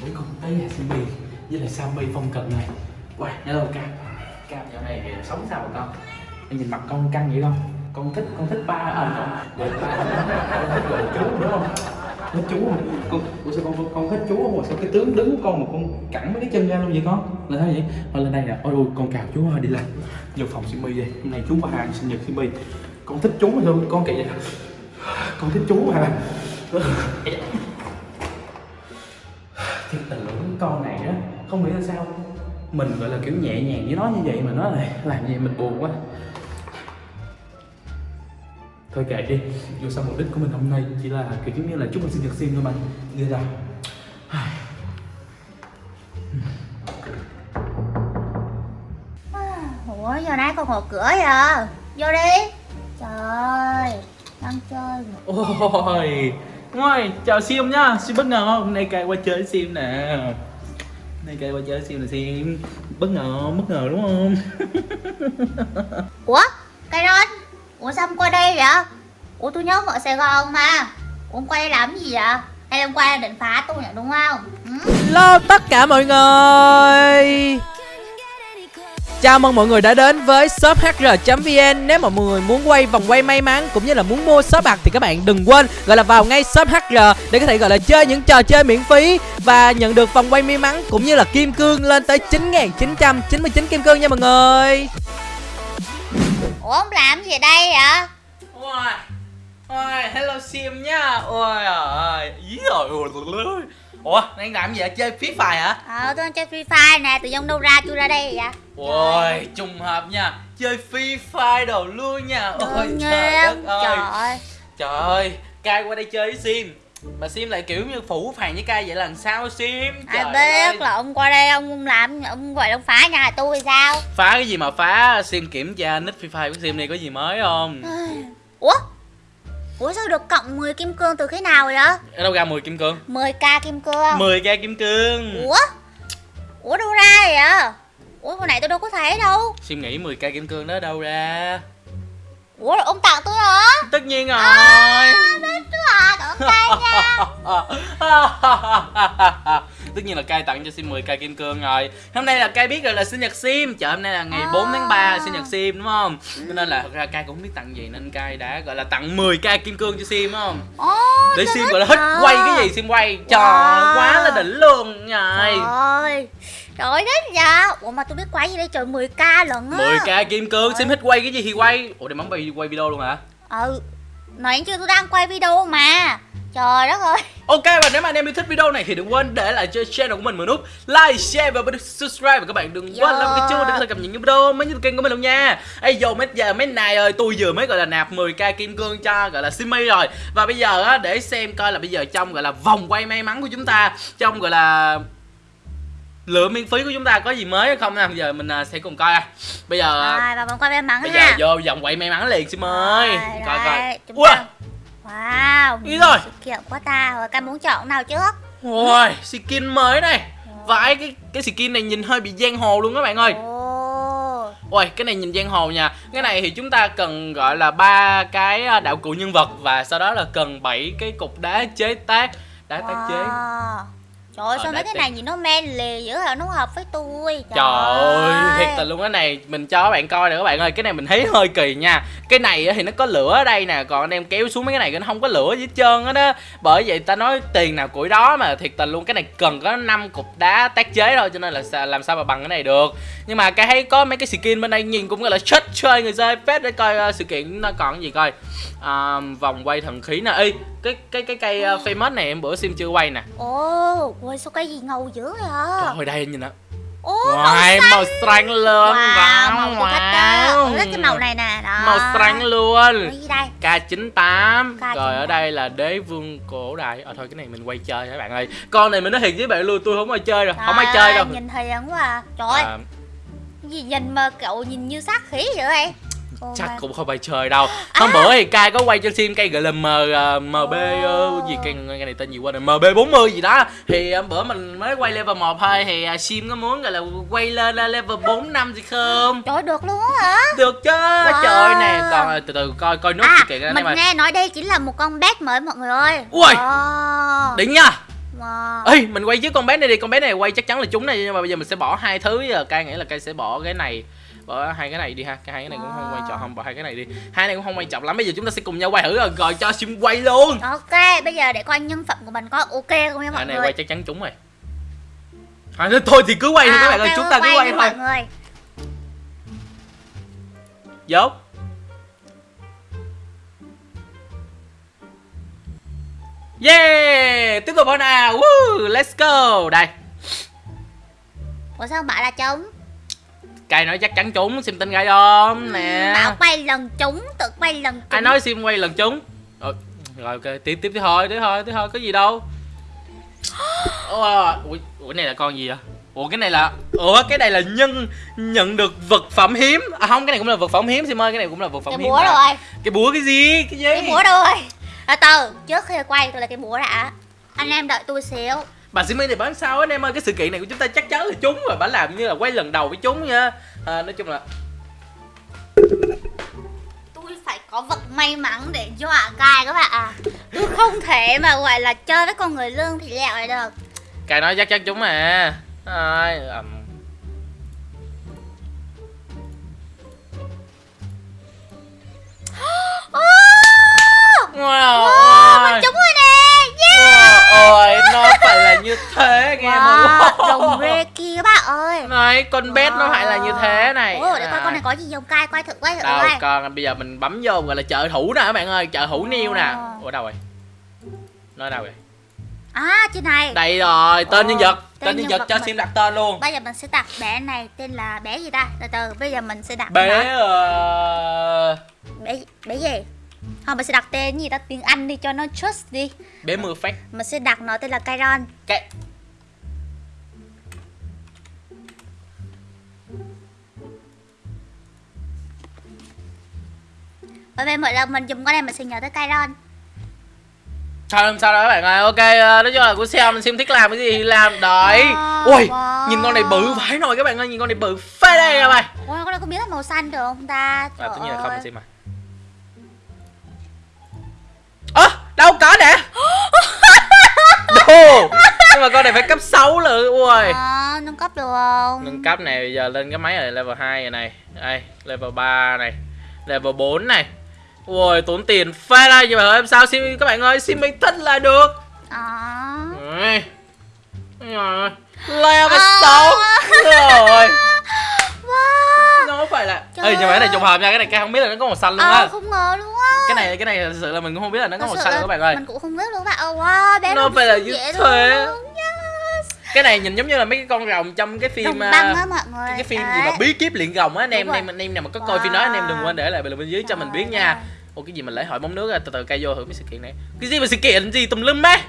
Cuối cùng tới nhà Simmy với lại Sammy phong cận này Wow, hello Cam Cam dạo này thì sống sao mà con? Em nhìn mặt con căng vậy không? Con thích, con thích ba à, con để ba con thích gọi chú đúng không? Thích chú không? Con, ủa sao con, con, thích chú không? Mà sao cái tướng đứng của con mà con cẳng mấy cái chân ra luôn vậy con? Là sao vậy? Thôi lên đây nè, ôi ôi con chào chú ơi đi lên Vô phòng Simi đi, hôm nay chú có hàng sinh nhật Simi Con thích chú mà sao con kệ vậy? Con thích chú mà thiệt không nghĩ là sao. Mình gọi là kiểu nhẹ nhàng với nó như vậy mà nó lại làm gì mình buồn quá. Thôi kệ đi dù sao mục đích của mình hôm nay chỉ là kiểu giống như là chúc mừng sinh nhật sim thôi mà. Đi ra Ủa giờ này còn mở cửa vậy? Vô đi. Trời ơi Đang chơi mà. ôi ngồi chào sim nhá sim bất ngờ không? Hôm nay cay qua chơi sim nè nay cay qua chơi sim là sim bất ngờ không? bất ngờ đúng không? Ủa Cây Ron Ủa sao không qua đây vậy? Ủa tôi nhớ ở Sài Gòn mà. Ủa ông qua đây làm gì vậy? Hay là hôm qua định phá tôi nhỉ đúng không? Ừ? Hello tất cả mọi người Chào mừng mọi người đã đến với shop hr.vn Nếu mà mọi người muốn quay vòng quay may mắn cũng như là muốn mua shop bạc thì các bạn đừng quên gọi là vào ngay shop hr để có thể gọi là chơi những trò chơi miễn phí và nhận được vòng quay may mắn cũng như là kim cương lên tới 9.999 kim cương nha mọi người. Ủa ông làm gì ở đây vậy Ôi, ôi, hello Sim nha. Ôi ơi, ý rồi Ủa, đang làm gì vậy? Chơi Free Fire hả? Ờ tôi đang chơi Free Fire nè Tự dưng đâu ra tôi ra đây vậy Ôi, trùng hợp nha Chơi Free Fire đồ luôn nha Ôi, trời đất ơi Trời ơi Trời ơi, Cai qua đây chơi với Sim Mà Sim lại kiểu như phủ phàng với Cai vậy là làm sao Sim? Ai Trời biết ơi. là ông qua đây ông làm Ông gọi là ông phá nhà tôi sao Phá cái gì mà phá? Sim kiểm tra nick Free Fire của Sim này có gì mới không? Ủa Ủa sao được cộng 10 kim cương từ khi nào vậy? Ở đâu ra 10 kim cương? 10k kim cương. 10k kim cương. Ủa? Ủa đâu ra vậy? Ủa hồi nãy tôi đâu có thấy đâu. Sim nghĩ 10k kim cương đó đâu ra? Ủa ông tặng tôi hả? Tất nhiên rồi. À biết à Cảm ơn cay nha Tất nhiên là Cai tặng cho Sim 10k kim cương rồi. Hôm nay là Cai biết rồi là sinh nhật Sim. Chợ hôm nay là ngày À. 4 tháng 3 là sinh nhật Sim đúng không? Cho nên là thật ra Cai cũng không biết tặng gì Nên Cai đã gọi là tặng 10k kim cương cho Sim đúng không? Để Sim gọi là hết à. quay cái gì Sim quay. Trời quá là đỉnh luôn Trời Trời thích vậy Ủa mà tôi biết quay gì đây? Trời 10k lần á. 10k kim cương. Sim thích quay cái gì thì quay. Ủa để bấm quay quay video luôn hả? Ừ. Nói chưa tôi đang quay video mà Trời đất ơi Ok và nếu mà anh em yêu thích video này thì đừng quên để lại cho channel của mình một nút like, share và subscribe và các bạn đừng quên làm cái chuông để có cập nhật những video mới nhất kênh của mình luôn nha. Ê giờ mấy giờ mấy này ơi, tôi vừa mới gọi là nạp 10k kim cương cho gọi là Simi rồi. Và bây giờ á để xem coi là bây giờ trong gọi là vòng quay may mắn của chúng ta, trong gọi là lựa miễn phí của chúng ta có gì mới hay không nào giờ mình à, sẽ cùng coi à. Bây giờ Rồi vòng quay may mắn bây ha giờ vô vòng quay may mắn liền ơi. Rồi, Coi coi. Ui, Wow Ý rồi. Kiện quá ta Rồi cam muốn chọn nào trước ôi, skin mới này. Vãi cái cái skin này nhìn hơi bị giang hồ luôn các bạn ơi. Ồ Ôi, cái này nhìn giang hồ nha. Cái này thì chúng ta cần gọi là ba cái à, đạo cụ nhân vật và sau đó là cần 7 cái cục đá chế tác, đá tác chế. Trời ơi Ờ, sao mấy cái này nhìn nó men lì dữ hả nó hợp với tôi Trời ơi, thiệt tình luôn cái này mình cho các bạn coi nè các bạn ơi, cái này mình thấy hơi kỳ nha. Cái này thì nó có lửa ở đây nè, còn anh em kéo xuống mấy cái này nó không có lửa gì hết trơn á đó. Bởi vậy ta nói tiền nào củi đó mà thiệt tình luôn cái này cần có 5 cục đá tác chế thôi cho nên là làm sao mà bằng cái này được. Nhưng mà cái thấy có mấy cái skin bên đây nhìn cũng gọi là chết chơi người chơi phết để coi ờ, sự kiện nó còn gì coi. À, vòng quay thần khí nè. Ê, cái cái cái cây uh, famous này em bữa sim chưa quay nè. Ồ Ôi sao cái gì ngầu dữ vậy Trời ơi đây nhìn. Ồ Ngoài màu xanh. luôn. Wow, màu đó. wow. Tôi thích cái màu này nè đó. Màu xanh luôn. Đây? K98. K98. Rồi ở đây là đế vương cổ đại. Ờ thôi cái này mình quay chơi các bạn ơi? Con này mình nói thiệt với bạn luôn tôi không ai chơi đâu. Không ai chơi ơi, đâu. Nhìn hiền quá à. Trời ơi à, gì nhìn mà cậu nhìn như sát khí vậy em Oh Chắc cũng không ai chơi đâu. Hôm bữa thì Kai có quay cho sim cây gọi là M, uh, MB uh, gì cây, cây này tên gì quên rồi MB40 gì đó. Thì hôm bữa mình mới quay level 1 thôi. Thì uh, sim có muốn gọi là quay lên uh, level 4 năm gì không? Trời được luôn á hả? Được chứ. Trời nè Còn từ từ coi coi nốt À sự kiện anh mình nghe nói đây chính là một con bet mới mọi người ơi. Ui. Ồ. Đỉnh nha. Wow. ê mình quay trước con bé này đi con bé này quay chắc chắn là trúng này nhưng mà bây giờ mình sẽ bỏ hai thứ. Giờ cay nghĩ là cay sẽ bỏ cái này bỏ hai cái này đi ha cái hai cái này cũng không quan trọng không bỏ hai cái này đi hai này cũng không quan trọng lắm bây giờ chúng ta sẽ cùng nhau quay thử rồi rồi cho sim quay luôn Ok, bây giờ để coi nhân phẩm của mình có ok không nha mọi hai này người. quay chắc chắn trúng rồi à, thôi thì cứ quay thôi các bạn ơi chúng ta cứ quay thôi mọi người. dốt Yeah! Tiếp tục thôi nào! Woo! Let's go! Đây, Ủa sao bảo là trúng? Cay nói chắc chắn trúng, sim tin gai không? Nè Bảo quay lần trúng, tự quay lần trúng. Ai nói sim quay lần trúng? Rồi, rồi ok, tiếp tiếp tiếp thôi, tiếp thôi, tiếp thôi, có gì đâu Ủa, ủa, này là con gì vậy? Ủa cái này là Ủa cái này là nhân nhận được vật phẩm hiếm À không, cái này cũng là vật phẩm hiếm Sim ơi, cái này cũng là vật phẩm Cái hiếm búa rồi, Cái búa cái gì? Cái gì? cái búa rồi. À, từ, trước khi quay tôi là cái búa đã. Anh em đợi tôi xíu. Bà Simi thì bán sao anh em ơi Cái sự kiện này của chúng ta chắc chắn là trúng rồi Bà làm như là quay lần đầu với trúng nha à, Nói chung là Tôi phải có vật may mắn để dọa cài các bạn à. Tôi không thể mà gọi là chơi với con người lương thì lẹo này được. Cài nói chắc chắn trúng mà Ai, ầm. Wow, Wow, ôi. mình trúng rồi nè. Yeah. Wow, ôi, nó phải như thế nghe Wow, mọi đồng rê kia các bạn ơi. Này, con bet nó phải là như thế này Ủa, để coi À. con này có gì không cai, quay thử, quay thử Đâu coi. con bây giờ mình bấm vô gọi là trợ thủ nè các bạn ơi trợ thủ niêu nè. Ủa đâu rồi Nó đâu rồi À, trên này. Đây rồi tên Ồ, nhân vật tên Tên nhân nhân vật cho mình- sim đặt tên luôn Bây giờ mình sẽ đặt bé này tên là bé gì ta? Từ từ, bây giờ mình sẽ đặt Bé ờ, bé bé gì? Không, mình sẽ đặt tên gì ta tiếng Anh đi cho nó trust đi. Bé mưa phát Mình sẽ đặt nó tên là Kairon. Cái Bởi vì mỗi lần mình dùng con này mình sẽ nhớ tới Kairon. Thôi không sao đâu các bạn ơi Ok ờ, nói chung là của xem Sim thích làm cái gì thì làm Đấy Wow, Ui wow. Nhìn con này bự vãi nồi các bạn ơi Nhìn con này bự phê đây các bạn Ôi, con này có biến thành màu xanh được không ta? À Trời tất nhiên là không ơi. Sim mà mà con này phải cấp 6 lận Ui Ờ, nâng cấp được không? Nâng cấp này bây giờ lên cái máy này level 2 này này Đây level 3 này Level 4 này Ui tốn tiền phê đây Nhưng mà em sao Sim các bạn ơi Sim mình thích là được Ờ. Ui. Rồi. Level À. 6 Rồi Wow. Nó phải là Trời Ê nhưng mà cái này trùng hợp nha Cái này cái không biết là nó có màu xanh luôn Ờ, á không ngờ luôn á. Cái này cái này thật sự là mình cũng không biết là nó có màu xanh là luôn các bạn ơi Mình cũng không biết luôn các bạn. Ờ, wow, bé Nó nó phải là như thế. Cái này nhìn giống như là mấy cái con rồng trong cái phim Đồng à, băng á mọi người. cái phim gì Đấy. mà bí kíp luyện rồng á anh em anh em rồi. anh em nào mà có coi phim đó anh em đừng quên để lại bình luận bên dưới cho mình biết nha. Ồ cái gì mà lễ hội bóng nước à từ từ cây vô thử mấy sự kiện này cái gì mà sự kiện gì tùm lum á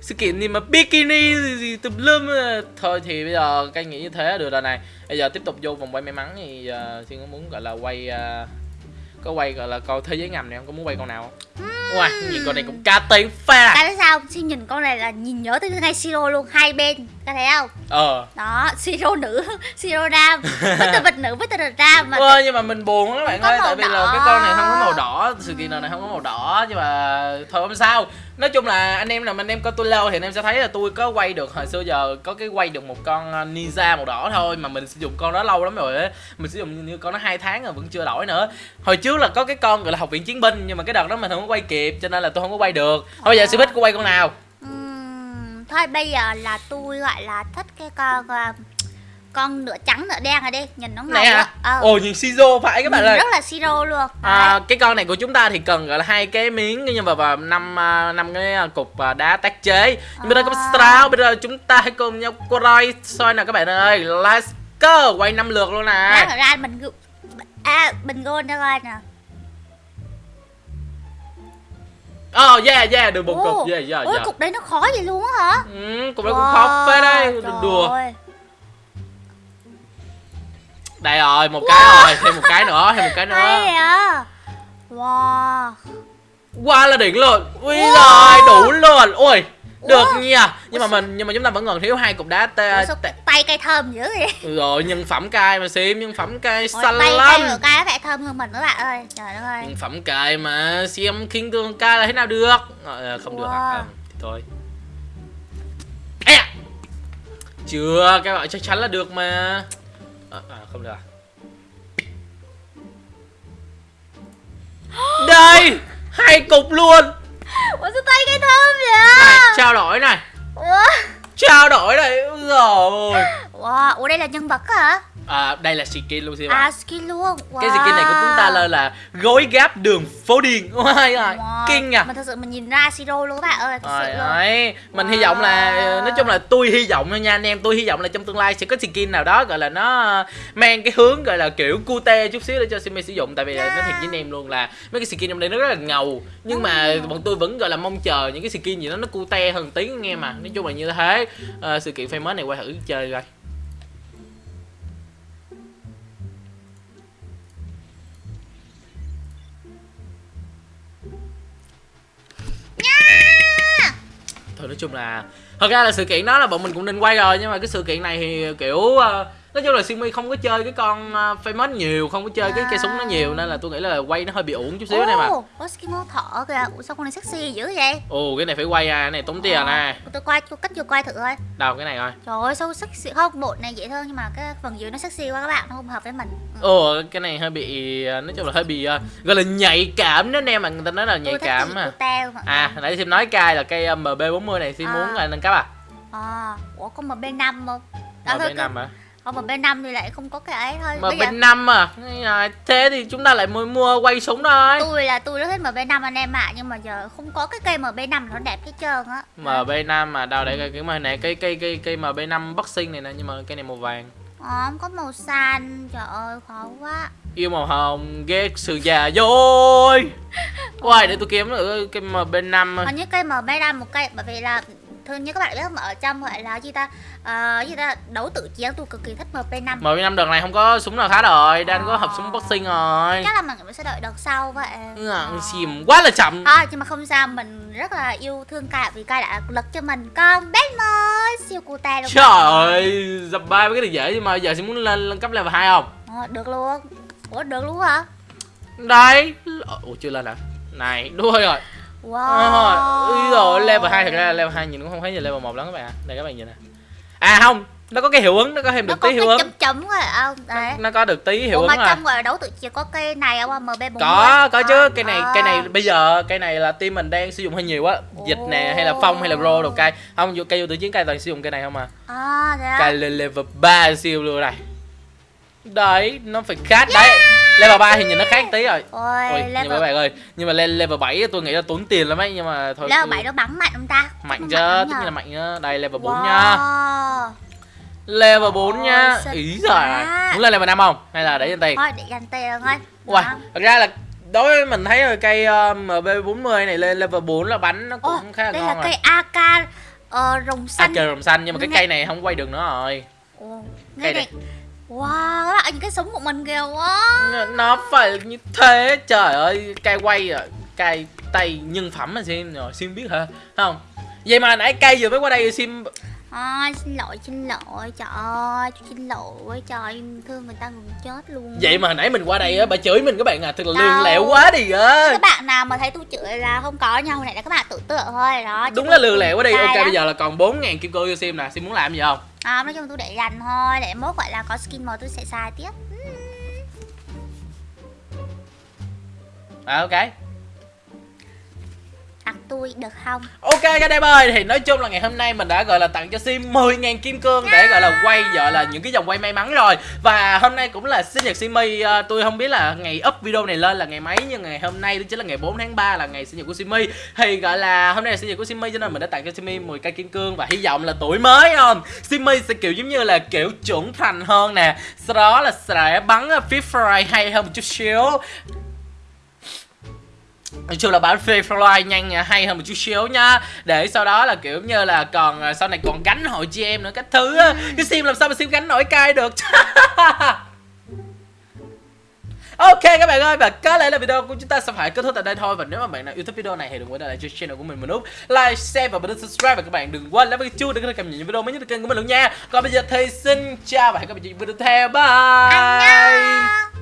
sự kiện gì mà bikini gì, gì tùm lum à. thôi thì bây giờ cây nghĩ như thế được rồi này bây giờ tiếp tục vô vòng quay may mắn thì uh, có muốn gọi là quay à, có quay gọi là coi thế giới ngầm này không có muốn quay con nào không wow nhìn con này cũng tiền phê à Tại biết sao? Xin nhìn con này là nhìn nhớ tới ngay Siro luôn, hai bên. Các thấy không? ờ Đó, Siro nữ, Siro nam. Với từ vật nữ với từ vật nam mà. Ơ nhưng mà mình buồn lắm các bạn ơi Tại vì là đỏ. cái con này không có màu đỏ Sự kiện nào này không có màu đỏ Nhưng mà thôi không sao Nói chung là anh em nào mà anh em coi tôi lâu Thì anh em sẽ thấy là tôi có quay được Hồi xưa giờ có cái quay được một con uh, ninja màu đỏ thôi Mà mình sử dụng con đó lâu lắm rồi á Mình sử dụng như con nó hai tháng rồi vẫn chưa đổi nữa. Hồi trước là có cái con gọi là học viện chiến binh Nhưng mà cái đợt đó mình không có quay kịp Cho nên là tôi không có quay được. Thôi bây giờ sư bích có quay con nào? Thôi bây giờ là tôi gọi là thích cái con ờ, con nửa trắng nửa đen này đi nhìn nó ngầu hả ờ, Ồ nhìn Shizo phải các bạn ơi. rất là siro luôn. À, Đấy. cái con này của chúng ta thì cần gọi là hai cái miếng nhưng mà vào năm à, năm cái à, cục à, đá tác chế. Nhưng bây giờ có À. straw bây giờ chúng ta hãy cùng nhau quay soi nào các bạn ơi. Let's go quay năm lượt luôn nè. Ra mình à bình gôn cho coi nè oh yeah yeah được một cục yeah yeah ôi yeah. cục đấy nó khó vậy luôn á hả? Ừ, cục đó cũng khó phết đấy đùa. ơi. Đây rồi một cái rồi thêm một cái nữa thêm một cái nữa. Hay à wow. Qua là đỉnh luôn. Ui Wow. rồi đủ luôn. Ui được nha. Nhưng mà Ủa mình nhưng mà chúng ta vẫn còn thiếu hai cục đá tay cây thơm dữ vậy? Rồi nhân phẩm cay mà sim nhân phẩm cay xanh tay lắm. của cái phải thơm hơn mình các bạn ơi. Trời đất ơi. Nhân phẩm cay mà xem khinh tương cay là thế nào được? Ờ, không được Wow. Ờ, thì thôi. Chưa các bạn chắc chắn là được mà à, à không được à? Đây! Hai cục luôn! Ủa sao tay cái thơm vậy này trao đổi này. Ủa? Trao đổi này rồi Wow, ủa đây là nhân vật hả? À, đây là skin luôn xin À skin luôn wow. cái skin này của chúng ta là là gối gáp đường phố điền. Ôi ơi Wow. kinh nha Mà thật sự mình nhìn ra Siro luôn các bạn ơi Thật sự luôn. đấy, mình hy Wow. vọng là nói chung là tôi hy vọng nha anh em, tôi hy vọng là trong tương lai sẽ có skin nào đó gọi là nó mang cái hướng gọi là kiểu cute chút xíu để cho Simi sử dụng. Tại vì là nói thiệt với anh em luôn là mấy cái skin trong đây nó rất là ngầu. Nhưng mà bọn tôi vẫn gọi là mong chờ những cái skin gì đó nó cute hơn tí nghe mà. Nói chung là như thế. Ờ, sự kiện famous này quay thử chơi coi thôi nói chung là thật ra là sự kiện đó là bọn mình cũng nên quay rồi nhưng mà cái sự kiện này thì kiểu uh, nói chung là Simi không có chơi cái con uh, famous nhiều không có chơi cái cây súng nó nhiều nên là tôi nghĩ là quay nó hơi bị uổng chút xíu này mà mô thọ kìa. Ủa sao con này sexy dữ vậy? ồ cái này phải quay à cái này tốn tiền nè Ủa, Tôi quay, tôi cách chưa quay thử coi. Đâu cái này coi. Trời ơi sao sexy Không, bộ này dễ thương nhưng mà cái phần dưới nó sexy quá các bạn Nó không hợp với mình. Ừ. ồ cái này hơi bị ờ, nói chung là hơi bị ờ, gọi là nhạy cảm đó anh em mà người ta nói là nhạy Tôi cảm chị à à nãy xem nói cay là cây ờ, mb 40 này xin À. muốn là nâng cấp à? À, ủa có MB5 không? Đó, mb thôi, 5 à Không MB5 thì lại không có cái ấy thôi. Bây mb giờ 5 à? À, thế thì chúng ta lại mua mua quay súng thôi. Tôi là tôi rất thích MB5 anh em ạ Nhưng mà giờ không có cái cây MB5 nó đẹp hết trơn á. MB5 mà đâu để cái mà này cây cây cây cây MB5 boxing này nè nhưng mà cây này màu vàng. Ờ, không có màu xanh. Trời ơi khó quá. Yêu màu hồng, ghét sự già dối. Quay để tôi kiếm được cái MB5 Hình như cây MB5 một cây Bởi vì là Thường như các bạn biết mà ở trong gọi là gì ta Ờ, gì ta đấu tự chiến tôi cực kỳ thích MP5 MB5 đợt này không có súng nào khá rồi, đang có hộp súng boxing rồi. Chắc là mình sẽ đợi đợt sau vậy Ngọn xìm quá là chậm. À, nhưng mà không sao, mình rất là yêu thương Kai vì Kai đã lực cho mình con bé mới siêu cute luôn Trời ơi, dập ba với cái này dễ nhưng mà giờ sẽ muốn lên, lên cấp level 2 không? Ờ, được luôn Ủa được luôn hả? Đấy. Ủa chưa lên hả? Này, đúng rồi. Wow Ui rồi, level 2 thật ra level 2 nhìn cũng không thấy như level 1 lắm các bạn ạ. Đây các bạn nhìn nè. À không, nó có cái hiệu ứng, nó có thêm Nó được có tí hiệu ứng. chấm chấm rồi không? Đấy nó có được tí hiệu ứng mà là trong gọi đấu tự chiến có cây này không? MB40 có có chứ cây này À. cây này bây giờ cây này là team mình đang sử dụng hơi nhiều á dịch nè hay là phong hay là ro đồ cây không vô cây vô tự chiến cây toàn sử dụng cây này không à À thế lên level 3 siêu luôn này đấy nó phải khác đấy level 3 thì nhìn nó khác tí rồi Ôi, Ôi, nhưng mà level bạn ơi nhưng mà lên level 7 tôi nghĩ là tốn tiền lắm ấy nhưng mà thôi Level cứ 7 nó bắn mạnh không ta? mạnh chứ tất nhiên là mạnh nhá đây level 4 wow. nha level 4 Ôi, nha ý quá. muốn lên level 5 không hay là để trên tiền Thôi để dành tiền thôi Uầy, thật ra là đối với mình thấy rồi cây uh, MB40 này lên level 4 là bắn nó cũng Ô, khá là đây ngon là rồi. cây AK ờ, rồng xanh trời rồng xanh nhưng mà cái cây này không quay được nữa rồi. Ồ, Cây này. này Wow, các bạn nhìn cái súng của mình kìa wow. Nó- phải như thế. Trời ơi, cây quay à, rồi cây tay nhân phẩm mà xem rồi, xem biết hả? Không. Vậy mà nãy cây vừa mới qua đây sim À, xin lỗi, xin lỗi, trời ơi, xin lỗi, trời thương người ta gần chết luôn Vậy mà hồi nãy mình qua đây á, bà chửi mình các bạn à, thật là lương lẹo quá đi á. Các bạn nào mà thấy tôi chửi là không có nhau, hồi nãy là các bạn tự tượng thôi đó Đúng là lương lẹo quá đi. Ok lắm. bây giờ là còn 4.000 kim cương cho xem nè, xem muốn làm gì không? À, nói chung tôi để dành thôi, để mốt gọi là có skin màu tôi sẽ xài tiếp À ok. Tôi được không? Ok các em ơi, thì nói chung là ngày hôm nay mình đã gọi là tặng cho Sim 10.000 kim cương để gọi là quay gọi là những cái dòng quay may mắn rồi. Và hôm nay cũng là sinh nhật Simi, à, ờ, tôi không biết là ngày up video này lên là ngày mấy Nhưng ngày hôm nay đó chính là ngày 4 tháng 3 là ngày sinh nhật của Simi Thì gọi là hôm nay là sinh nhật của Simi cho nên mình đã tặng cho Simi 10 cây kim cương Và hy vọng là tuổi mới không? Simi sẽ kiểu giống như là kiểu trưởng thành hơn nè. Sau đó là sẽ bắn Free hay hơn một chút xíu. Nói chung là bán free fly nhanh nha, hay hơn một chút xíu nha Để sau đó là kiểu như là còn à, sau này còn gánh hội chị em nữa các thứ á. Cái sim làm sao mà sim gánh nổi cay được? Ok các bạn ơi và có lẽ là video của chúng ta sẽ phải kết thúc tại đây thôi. Và nếu mà bạn nào yêu thích video này thì đừng quên để lại cho channel của mình một nút Like, share và bấm subscribe. Và các bạn đừng quên cái chuông để có thể cập nhật những video mới nhất từ kênh của mình luôn nha. Còn bây giờ thì xin chào và hẹn gặp lại video tiếp theo. Bye